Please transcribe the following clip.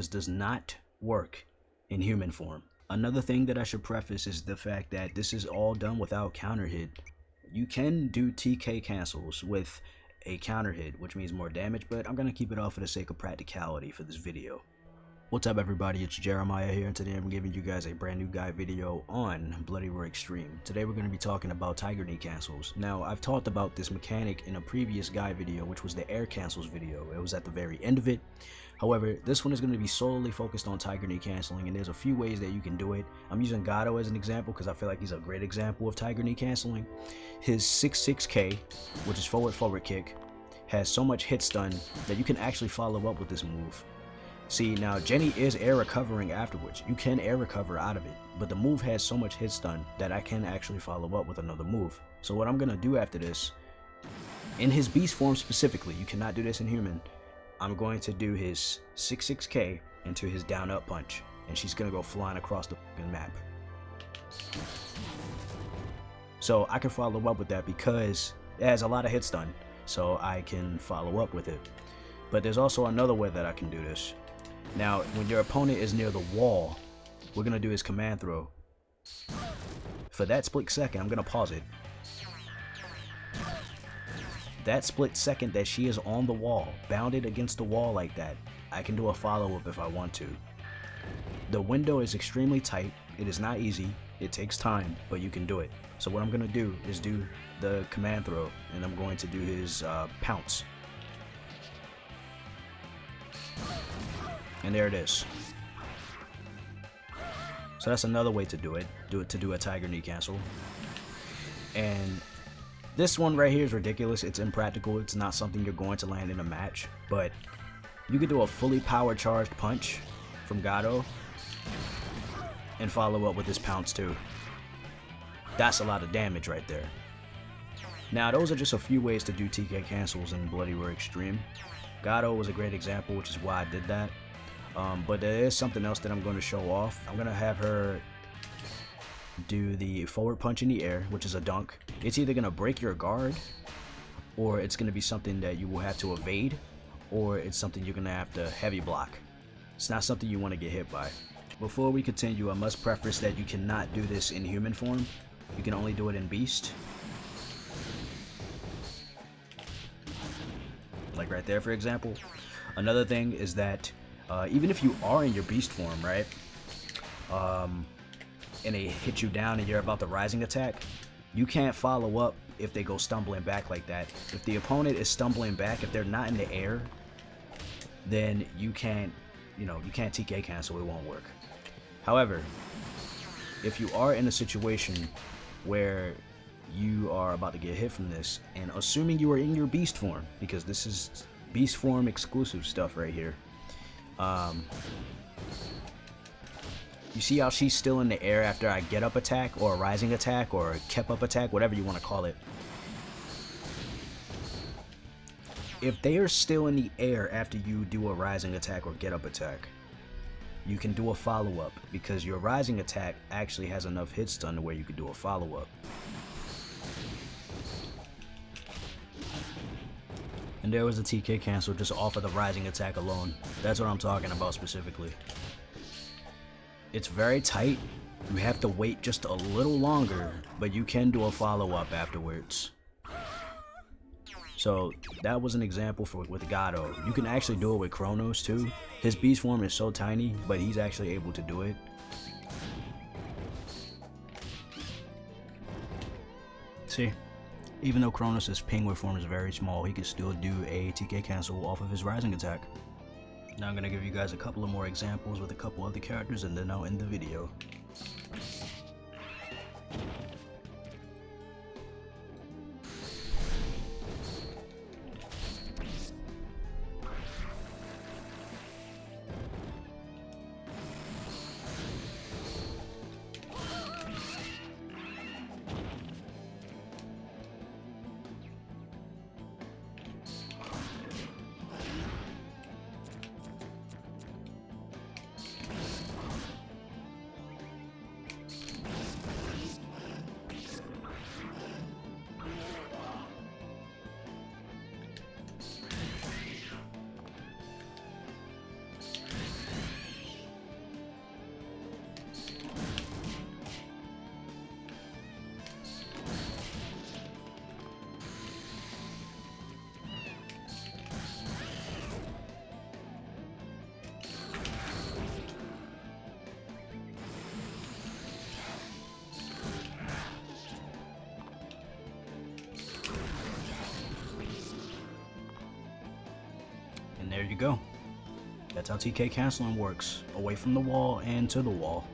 this does not work in human form. Another thing that I should preface is the fact that this is all done without counter hit. You can do TK cancels with a counter hit, which means more damage, but I'm going to keep it off for the sake of practicality for this video. What's up everybody, it's Jeremiah here and today I'm giving you guys a brand new guide video on Bloody Roar Extreme. Today we're going to be talking about Tiger Knee cancels. Now I've talked about this mechanic in a previous guide video which was the air cancels video. It was at the very end of it. However, this one is going to be solely focused on Tiger Knee canceling and there's a few ways that you can do it. I'm using Gado as an example because I feel like he's a great example of Tiger Knee canceling. His 6-6K, which is forward forward kick, has so much hit stun that you can actually follow up with this move. See, now Jenny is air recovering afterwards. You can air recover out of it, but the move has so much hit stun that I can actually follow up with another move. So what I'm going to do after this, in his beast form specifically, you cannot do this in human, I'm going to do his 6-6k into his down up punch, and she's going to go flying across the map. So I can follow up with that because it has a lot of hit stun, so I can follow up with it. But there's also another way that I can do this. Now, when your opponent is near the wall, we're going to do his command throw. For that split second, I'm going to pause it. That split second that she is on the wall, bounded against the wall like that, I can do a follow-up if I want to. The window is extremely tight, it is not easy, it takes time, but you can do it. So what I'm going to do is do the command throw, and I'm going to do his uh, pounce. And there it is. So that's another way to do it. Do it to do a tiger knee cancel. And this one right here is ridiculous. It's impractical. It's not something you're going to land in a match. But you could do a fully power charged punch from Gado and follow up with this pounce too. That's a lot of damage right there. Now those are just a few ways to do TK cancels in Bloody Roar Extreme. Gado was a great example, which is why I did that. Um, but there is something else that I'm going to show off. I'm going to have her do the forward punch in the air, which is a dunk. It's either going to break your guard, or it's going to be something that you will have to evade, or it's something you're going to have to heavy block. It's not something you want to get hit by. Before we continue, I must preface that you cannot do this in human form. You can only do it in beast. Like right there, for example. Another thing is that uh, even if you are in your beast form, right? Um, and they hit you down and you're about the rising attack, you can't follow up if they go stumbling back like that. If the opponent is stumbling back, if they're not in the air, then you can't, you know, you can't TK cancel, it won't work. However, if you are in a situation where you are about to get hit from this, and assuming you are in your beast form, because this is beast form exclusive stuff right here, um, you see how she's still in the air after I get up attack or a rising attack or a kept up attack, whatever you want to call it. If they are still in the air after you do a rising attack or get up attack, you can do a follow-up because your rising attack actually has enough hit stun to where you can do a follow-up. And there was a TK cancel just off of the rising attack alone. That's what I'm talking about specifically. It's very tight. You have to wait just a little longer, but you can do a follow-up afterwards. So that was an example for with Gado. You can actually do it with Cronos too. His beast form is so tiny, but he's actually able to do it. See? Even though Cronos' penguin form is very small, he can still do a TK cancel off of his rising attack. Now I'm going to give you guys a couple of more examples with a couple other characters and then I'll end the video. Go. That's how TK canceling works. Away from the wall and to the wall.